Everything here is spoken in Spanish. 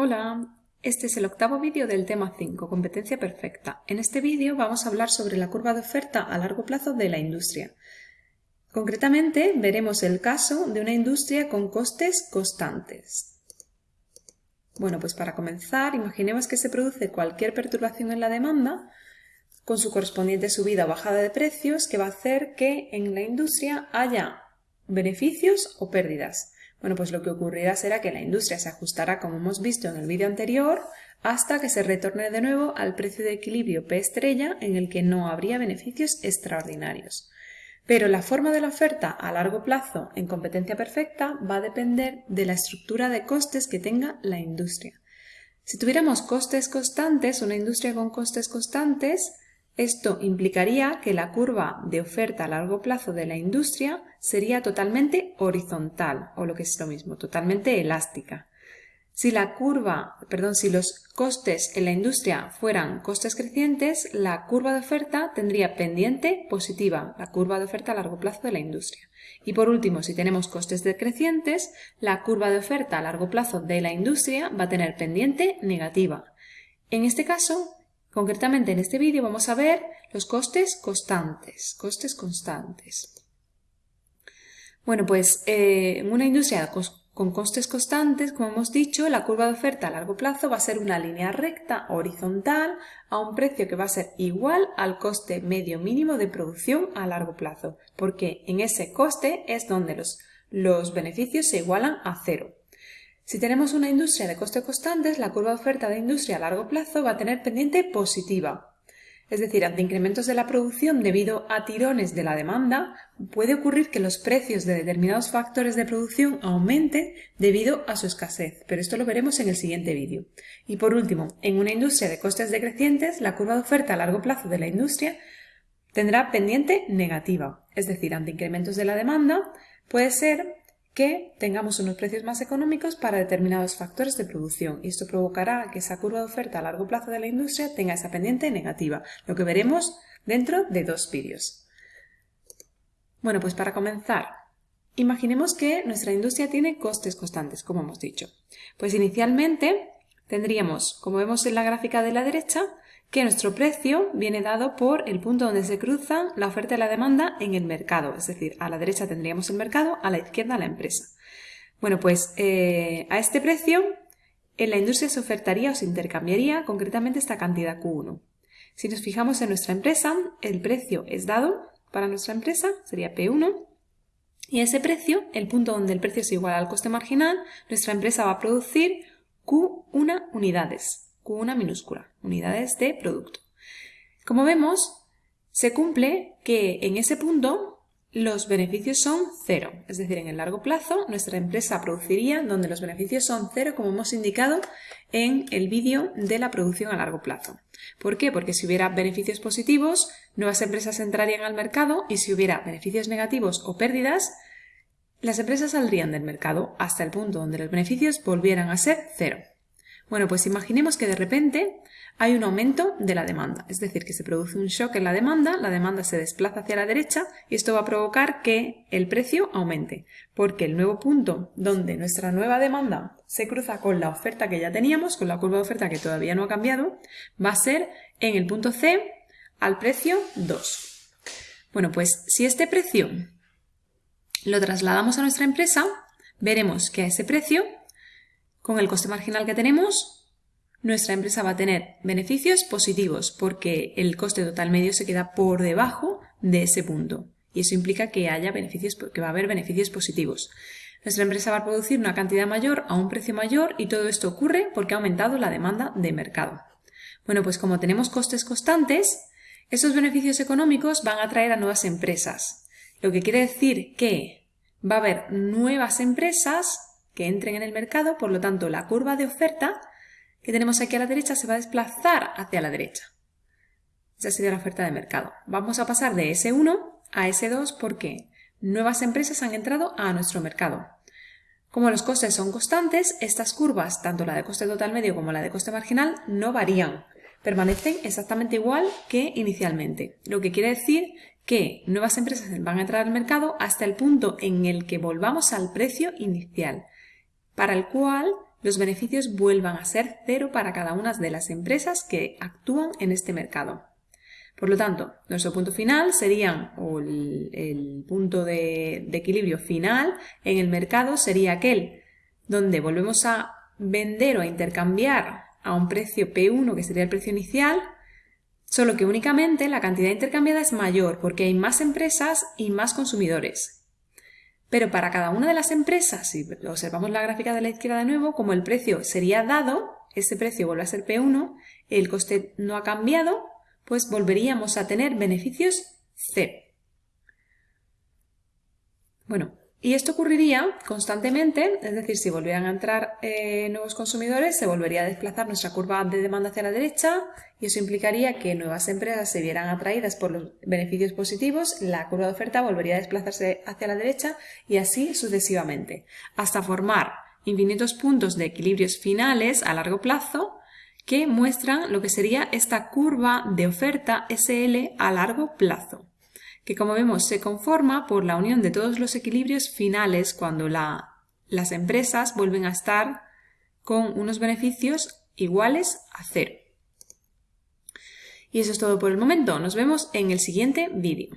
Hola, este es el octavo vídeo del tema 5, competencia perfecta. En este vídeo vamos a hablar sobre la curva de oferta a largo plazo de la industria. Concretamente, veremos el caso de una industria con costes constantes. Bueno, pues para comenzar, imaginemos que se produce cualquier perturbación en la demanda con su correspondiente subida o bajada de precios que va a hacer que en la industria haya beneficios o pérdidas. Bueno, pues lo que ocurrirá será que la industria se ajustará, como hemos visto en el vídeo anterior, hasta que se retorne de nuevo al precio de equilibrio P estrella en el que no habría beneficios extraordinarios. Pero la forma de la oferta a largo plazo en competencia perfecta va a depender de la estructura de costes que tenga la industria. Si tuviéramos costes constantes, una industria con costes constantes, esto implicaría que la curva de oferta a largo plazo de la industria sería totalmente horizontal, o lo que es lo mismo, totalmente elástica. Si la curva, perdón, si los costes en la industria fueran costes crecientes, la curva de oferta tendría pendiente positiva, la curva de oferta a largo plazo de la industria. Y por último, si tenemos costes decrecientes, la curva de oferta a largo plazo de la industria va a tener pendiente negativa. En este caso, Concretamente en este vídeo vamos a ver los costes constantes, costes constantes. Bueno, pues eh, en una industria con costes constantes, como hemos dicho, la curva de oferta a largo plazo va a ser una línea recta horizontal a un precio que va a ser igual al coste medio mínimo de producción a largo plazo, porque en ese coste es donde los, los beneficios se igualan a cero. Si tenemos una industria de coste constantes, la curva de oferta de industria a largo plazo va a tener pendiente positiva. Es decir, ante incrementos de la producción debido a tirones de la demanda, puede ocurrir que los precios de determinados factores de producción aumenten debido a su escasez, pero esto lo veremos en el siguiente vídeo. Y por último, en una industria de costes decrecientes, la curva de oferta a largo plazo de la industria tendrá pendiente negativa, es decir, ante incrementos de la demanda, puede ser que tengamos unos precios más económicos para determinados factores de producción y esto provocará que esa curva de oferta a largo plazo de la industria tenga esa pendiente negativa, lo que veremos dentro de dos vídeos. Bueno, pues para comenzar, imaginemos que nuestra industria tiene costes constantes, como hemos dicho. Pues inicialmente tendríamos, como vemos en la gráfica de la derecha, que nuestro precio viene dado por el punto donde se cruzan la oferta y la demanda en el mercado. Es decir, a la derecha tendríamos el mercado, a la izquierda la empresa. Bueno, pues eh, a este precio en la industria se ofertaría o se intercambiaría concretamente esta cantidad Q1. Si nos fijamos en nuestra empresa, el precio es dado para nuestra empresa, sería P1, y ese precio, el punto donde el precio es igual al coste marginal, nuestra empresa va a producir Q1 unidades una minúscula, unidades de producto. Como vemos, se cumple que en ese punto los beneficios son cero, es decir, en el largo plazo nuestra empresa produciría donde los beneficios son cero, como hemos indicado en el vídeo de la producción a largo plazo. ¿Por qué? Porque si hubiera beneficios positivos, nuevas empresas entrarían al mercado y si hubiera beneficios negativos o pérdidas, las empresas saldrían del mercado hasta el punto donde los beneficios volvieran a ser cero. Bueno, pues imaginemos que de repente hay un aumento de la demanda, es decir, que se produce un shock en la demanda, la demanda se desplaza hacia la derecha y esto va a provocar que el precio aumente, porque el nuevo punto donde nuestra nueva demanda se cruza con la oferta que ya teníamos, con la curva de oferta que todavía no ha cambiado, va a ser en el punto C al precio 2. Bueno, pues si este precio lo trasladamos a nuestra empresa, veremos que a ese precio con el coste marginal que tenemos, nuestra empresa va a tener beneficios positivos porque el coste total medio se queda por debajo de ese punto. Y eso implica que haya beneficios, que va a haber beneficios positivos. Nuestra empresa va a producir una cantidad mayor a un precio mayor y todo esto ocurre porque ha aumentado la demanda de mercado. Bueno, pues como tenemos costes constantes, esos beneficios económicos van a atraer a nuevas empresas. Lo que quiere decir que va a haber nuevas empresas que entren en el mercado, por lo tanto la curva de oferta que tenemos aquí a la derecha se va a desplazar hacia la derecha. Esa sería la oferta de mercado. Vamos a pasar de S1 a S2 porque nuevas empresas han entrado a nuestro mercado. Como los costes son constantes, estas curvas, tanto la de coste total medio como la de coste marginal, no varían. Permanecen exactamente igual que inicialmente, lo que quiere decir que nuevas empresas van a entrar al mercado hasta el punto en el que volvamos al precio inicial para el cual los beneficios vuelvan a ser cero para cada una de las empresas que actúan en este mercado. Por lo tanto, nuestro punto final sería, o el, punto de, de equilibrio final en el mercado sería aquel donde volvemos a vender o a intercambiar a un precio P1, que sería el precio inicial, solo que únicamente la cantidad intercambiada es mayor porque hay más empresas y más consumidores. Pero para cada una de las empresas, si observamos la gráfica de la izquierda de nuevo, como el precio sería dado, ese precio vuelve a ser P1, el coste no ha cambiado, pues volveríamos a tener beneficios C. Bueno, y esto ocurriría constantemente, es decir, si volvieran a entrar eh, nuevos consumidores, se volvería a desplazar nuestra curva de demanda hacia la derecha y eso implicaría que nuevas empresas se vieran atraídas por los beneficios positivos, la curva de oferta volvería a desplazarse hacia la derecha y así sucesivamente, hasta formar infinitos puntos de equilibrios finales a largo plazo que muestran lo que sería esta curva de oferta SL a largo plazo que como vemos se conforma por la unión de todos los equilibrios finales cuando las empresas vuelven a estar con unos beneficios iguales a cero. Y eso es todo por el momento. Nos vemos en el siguiente vídeo.